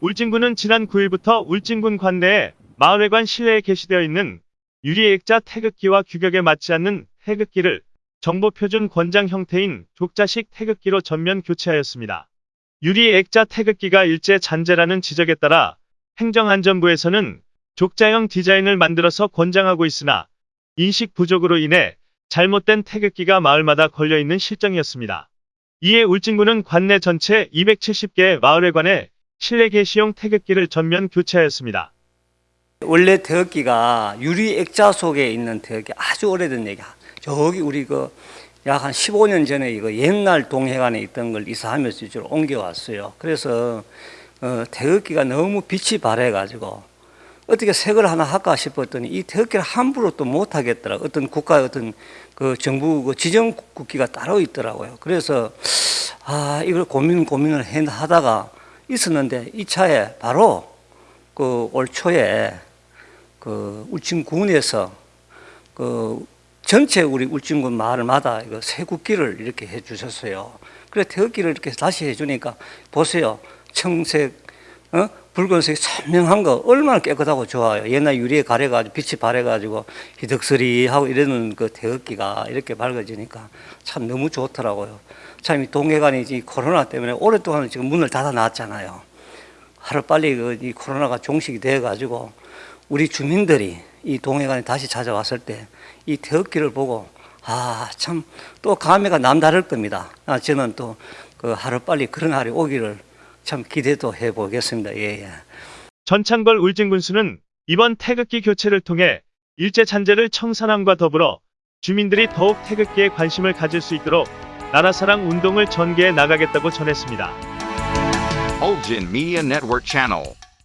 울진군은 지난 9일부터 울진군 관내에 마을회관 실내에 게시되어 있는 유리액자 태극기와 규격에 맞지 않는 태극기를 정보표준 권장 형태인 족자식 태극기로 전면 교체하였습니다. 유리액자 태극기가 일제 잔재라는 지적에 따라 행정안전부에서는 족자형 디자인을 만들어서 권장하고 있으나 인식 부족으로 인해 잘못된 태극기가 마을마다 걸려있는 실정이었습니다. 이에 울진군은 관내 전체 270개의 마을회관에 실내 게시용 태극기를 전면 교체하였습니다. 원래 태극기가 유리 액자 속에 있는 태극기 아주 오래된 얘기야. 저기 우리 그 약 한 15년 전에 이거 옛날 동해관에 있던 걸 이사하면서 이쪽으로 옮겨왔어요. 그래서 어, 태극기가 너무 빛이 바래가지고 어떻게 색을 하나 할까 싶었더니 이 태극기를 함부로 또 못하겠더라. 어떤 국가 어떤 그 정부 그 지정 국기가 따로 있더라고요. 그래서 아 이걸 고민 고민을 해- 하다가 있었는데 이 차에 바로 그 올 초에 그 울진군에서 그 전체 우리 울진군 마을마다 이거 새 국기를 이렇게 해 주셨어요. 그래 태극기를 이렇게 다시 해 주니까 보세요. 청색, 어? 붉은색 선명한 거 얼마나 깨끗하고 좋아요. 옛날 유리에 가려가지고 빛이 바래가지고 희덕스리하고 이러는 그 태극기가 이렇게 밝아지니까 참 너무 좋더라고요. 참 이 동해관이 이 코로나 때문에 오랫동안 지금 문을 닫아 놨잖아요. 하루 빨리 그 이 코로나가 종식이 돼 가지고 우리 주민들이 이 동해관에 다시 찾아왔을 때이 태극기를 보고 아 참 또 감회가 남다를 겁니다. 아 저는 또 그 하루 빨리 그런 날이 오기를 참 기대도 해 보겠습니다. 예 예. 전창걸 울진군수는 이번 태극기 교체를 통해 일제 잔재를 청산함과 더불어 주민들이 더욱 태극기에 관심을 가질 수 있도록 나라사랑 운동을 전개해 나가겠다고 전했습니다.